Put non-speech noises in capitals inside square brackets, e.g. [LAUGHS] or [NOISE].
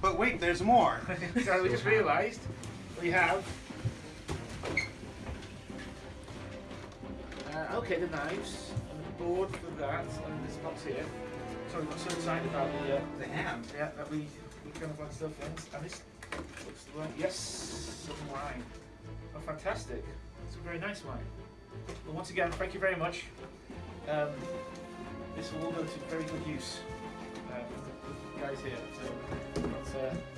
But wait, there's more. [LAUGHS] so we just realised we have. Uh, okay, the knives and the board for that, and this box here. So we got so excited about the. Uh, The ham. yeah, that we we kind of like stuff in. And this looks right. Yes, some wine. Oh, fantastic! It's a very nice wine. Well, once again, thank you very much. Um, this will all go to very good use uh, guys here. So that's